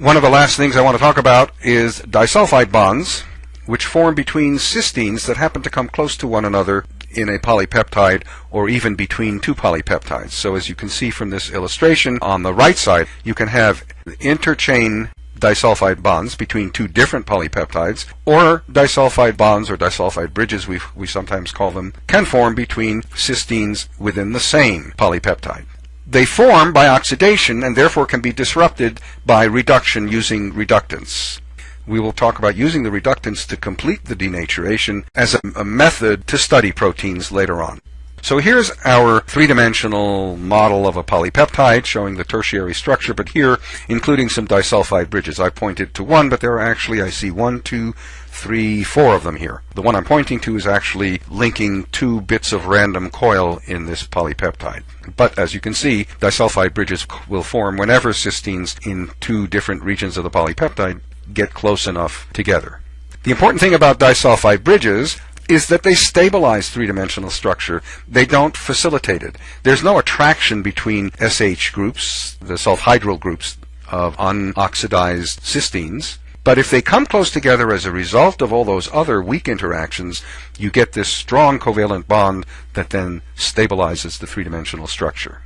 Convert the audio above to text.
One of the last things I want to talk about is disulfide bonds, which form between cysteines that happen to come close to one another in a polypeptide or even between two polypeptides. So as you can see from this illustration on the right side, you can have interchain disulfide bonds between two different polypeptides, or disulfide bonds or disulfide bridges, we, we sometimes call them, can form between cysteines within the same polypeptide. They form by oxidation and therefore can be disrupted by reduction using reductants. We will talk about using the reductants to complete the denaturation as a, a method to study proteins later on. So here's our three-dimensional model of a polypeptide showing the tertiary structure, but here including some disulfide bridges. I pointed to one, but there are actually, I see one, two, three, four of them here. The one I'm pointing to is actually linking two bits of random coil in this polypeptide. But as you can see, disulfide bridges will form whenever cysteines in two different regions of the polypeptide get close enough together. The important thing about disulfide bridges is that they stabilize three-dimensional structure. They don't facilitate it. There's no attraction between SH groups, the sulfhydryl groups of unoxidized cysteines. But if they come close together as a result of all those other weak interactions, you get this strong covalent bond that then stabilizes the three-dimensional structure.